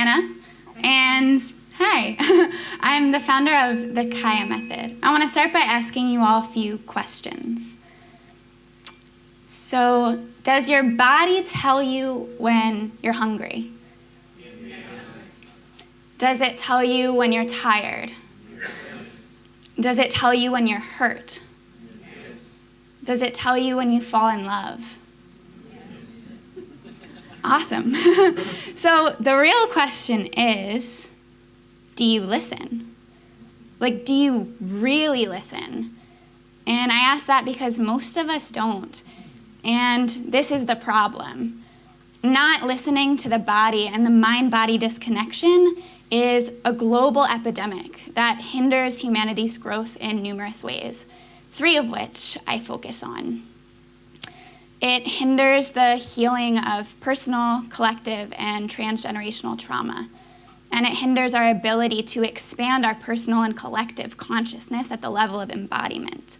Anna, and hi, I'm the founder of the Kaya Method. I want to start by asking you all a few questions. So, does your body tell you when you're hungry? Yes. Does it tell you when you're tired? Yes. Does it tell you when you're hurt? Yes. Does it tell you when you fall in love? Awesome. so the real question is do you listen? Like, do you really listen? And I ask that because most of us don't. And this is the problem. Not listening to the body and the mind body disconnection is a global epidemic that hinders humanity's growth in numerous ways, three of which I focus on. It hinders the healing of personal, collective, and transgenerational trauma. And it hinders our ability to expand our personal and collective consciousness at the level of embodiment.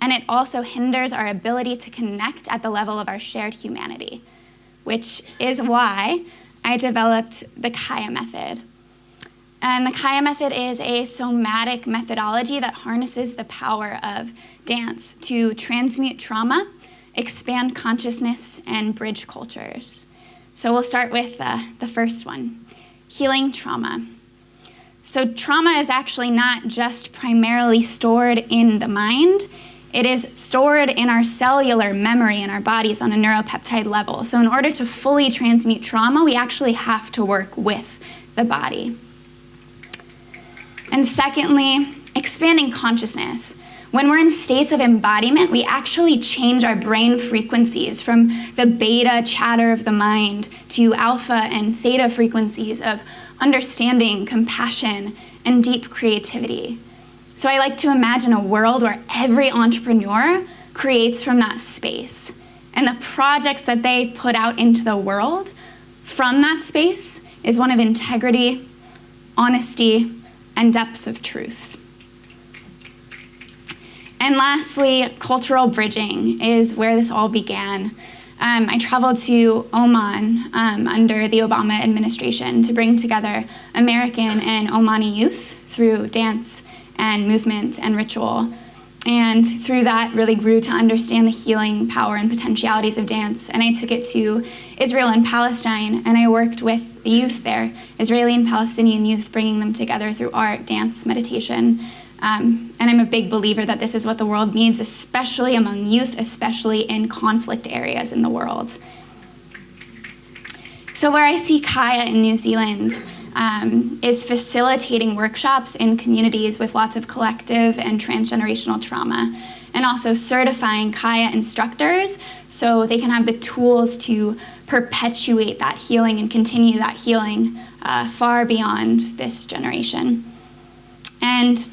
And it also hinders our ability to connect at the level of our shared humanity, which is why I developed the Kaya method. And the Kaya method is a somatic methodology that harnesses the power of dance to transmute trauma expand consciousness, and bridge cultures. So we'll start with uh, the first one healing trauma. So, trauma is actually not just primarily stored in the mind, it is stored in our cellular memory in our bodies on a neuropeptide level. So, in order to fully transmute trauma, we actually have to work with the body. And secondly, expanding consciousness. When we're in states of embodiment, we actually change our brain frequencies from the beta chatter of the mind to alpha and theta frequencies of understanding, compassion, and deep creativity. So I like to imagine a world where every entrepreneur creates from that space. And the projects that they put out into the world from that space is one of integrity, honesty, and depths of truth. And lastly, cultural bridging is where this all began. Um, I traveled to Oman um, under the Obama administration to bring together American and Omani youth through dance and movement and ritual. And through that, really grew to understand the healing power and potentialities of dance. And I took it to Israel and Palestine, and I worked with the youth there, Israeli and Palestinian youth, bringing them together through art, dance, meditation, um, and I'm a big believer that this is what the world needs, especially among youth, especially in conflict areas in the world. So, where I see Kaya in New Zealand um, is facilitating workshops in communities with lots of collective and transgenerational trauma, and also certifying Kaya instructors so they can have the tools to perpetuate that healing and continue that healing uh, far beyond this generation. And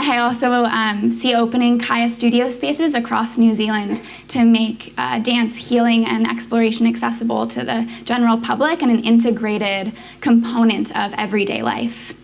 I also um, see opening Kaya studio spaces across New Zealand to make uh, dance, healing, and exploration accessible to the general public and an integrated component of everyday life.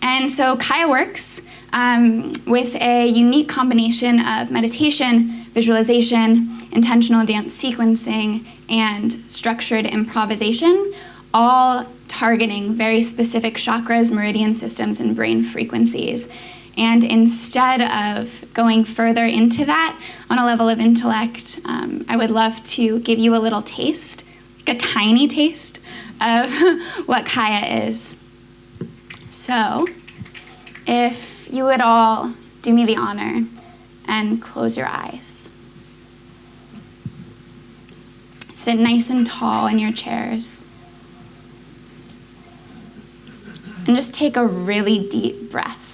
And so Kaya works um, with a unique combination of meditation, visualization, intentional dance sequencing, and structured improvisation, all targeting very specific chakras, meridian systems, and brain frequencies. And instead of going further into that on a level of intellect, um, I would love to give you a little taste, like a tiny taste of what Kaya is. So, if you would all do me the honor and close your eyes. Sit nice and tall in your chairs. And just take a really deep breath.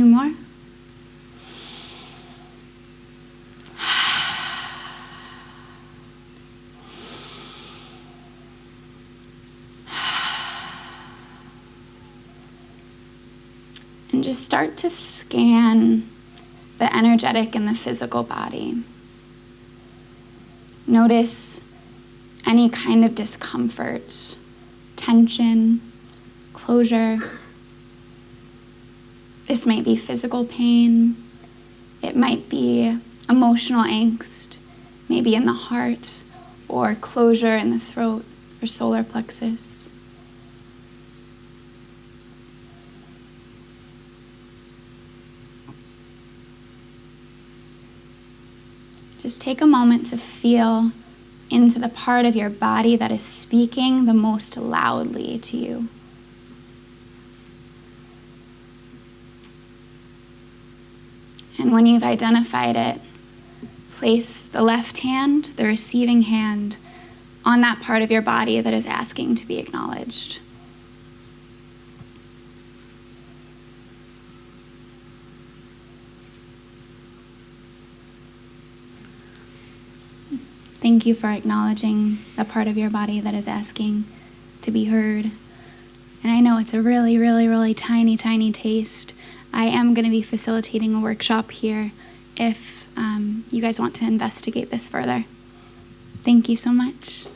Two more. And just start to scan the energetic and the physical body. Notice any kind of discomfort, tension, closure. This might be physical pain, it might be emotional angst, maybe in the heart, or closure in the throat or solar plexus. Just take a moment to feel into the part of your body that is speaking the most loudly to you. And when you've identified it, place the left hand, the receiving hand, on that part of your body that is asking to be acknowledged. Thank you for acknowledging the part of your body that is asking to be heard. And I know it's a really, really, really tiny, tiny taste. I am going to be facilitating a workshop here if um, you guys want to investigate this further. Thank you so much.